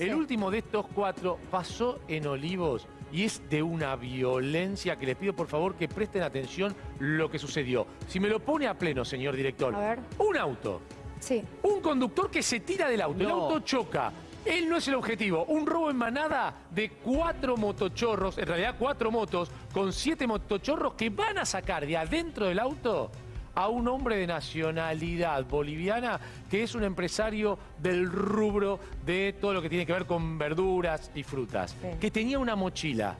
El último de estos cuatro pasó en Olivos y es de una violencia que les pido por favor que presten atención lo que sucedió. Si me lo pone a pleno, señor director. A ver. Un auto. Sí. Un conductor que se tira del auto. El auto choca. Él no es el objetivo. Un robo en manada de cuatro motochorros, en realidad cuatro motos, con siete motochorros que van a sacar de adentro del auto a un hombre de nacionalidad boliviana que es un empresario del rubro de todo lo que tiene que ver con verduras y frutas, Sí. que tenía una mochila.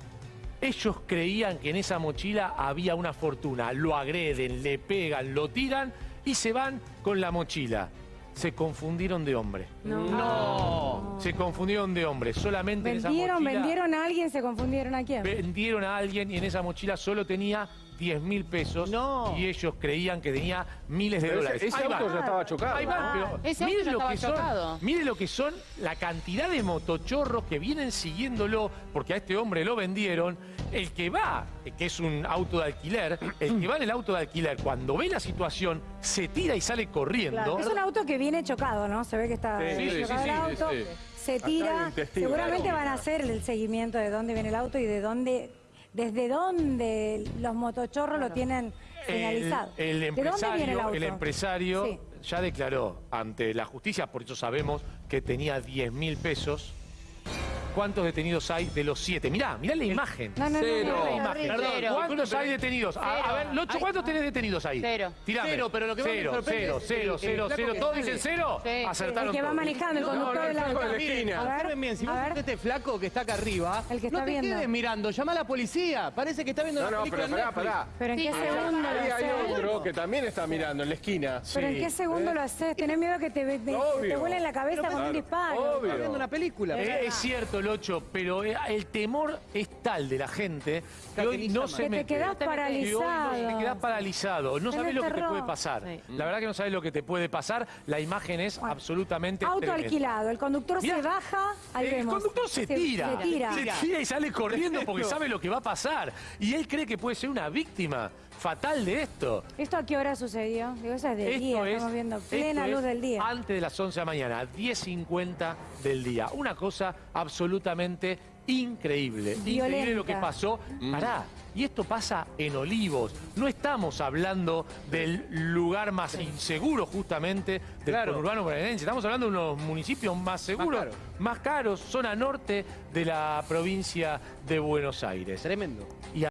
Ellos creían que en esa mochila había una fortuna. Lo agreden, le pegan, lo tiran y se van con la mochila. Se confundieron de hombre. No. Se confundieron de hombre. Solamente en esa Vendieron, mochila vendieron a alguien, se confundieron a quién. vendieron a alguien y en esa mochila solo tenía 10 mil pesos No. y ellos creían que tenía miles de Pero dólares. ese, ese Ahí va. auto ya estaba chocado. Ahí va, pero Ese mire auto ya lo que son, chocado. mire lo que son la cantidad de motochorros que vienen siguiéndolo, porque a este hombre lo vendieron. El que va, que es un auto de alquiler, el que va en el auto de alquiler, cuando ve la situación, se tira y sale corriendo. Es un auto que viene chocado, ¿no? Se ve que está Sí, sí, chocado sí, el auto. sí. Se tira. Seguramente van a hacer el seguimiento de dónde viene el auto y de dónde, desde dónde los motochorros lo tienen señalizado. El, el ¿De dónde viene el empresario, auto? el empresario Sí. ya declaró ante la justicia, por eso sabemos que tenía 10 mil pesos. ¿Cuántos detenidos hay de los siete? Mirá, mirá la imagen. No, no, no, Cero. no, no, La no. imagen. Cero. ¿Cuántos hay detenidos? A, a ver, Locho. ¿cuántos tenés detenidos ahí? Cero. Tirame. Cero, pero lo que más me cero, sorprende cero, es cero, cero, cero. ¿Todos dicen cero? Sí. Acertaron El que va manejando, el No, conductor no, de la esquina. A ver, Observen bien, si vos a ver. ves este flaco que está acá arriba, El que está no te viendo. quedes mirando, llama a la policía. Parece que está viendo No, la no, película pero en pará, pará. Pero en qué segundo lo Ahí hay otro que también está mirando en la esquina. Pero en qué segundo ¿Eh? lo haces. Tenés miedo que te, te, te Obvio. vuele en la cabeza Pero con un disparo. obvio. Está viendo una película. Es cierto, Locho, pero eh, el temor es tal de la gente que hoy no se Que te mete. quedás Que hoy no- paralizado. te quedás paralizado. No sabes lo que te puede pasar. Sí. La verdad que no sabes lo que te puede pasar. La imagen es Bueno, absolutamente Auto tremenda. alquilado. El conductor Mirá, se baja. Ahí el vemos. conductor se tira. Se tira. Se tira y sale corriendo porque sabe lo que va a pasar. Y él cree que puede ser una víctima fatal de esto. ¿Esto a qué hora sucedió? Digo, eso es de Esto día, es, estamos viendo plena luz es del día. Antes de las 11 de la mañana, 10.50 del día. Una cosa absolutamente increíble. Increíble Violenta. lo que pasó. Pará. Y esto pasa en Olivos. No estamos hablando del lugar más inseguro justamente del Claro. conurbano bonaerense. Estamos hablando de unos municipios más seguros, más caros, zona norte de la provincia de Buenos Aires. Tremendo. Y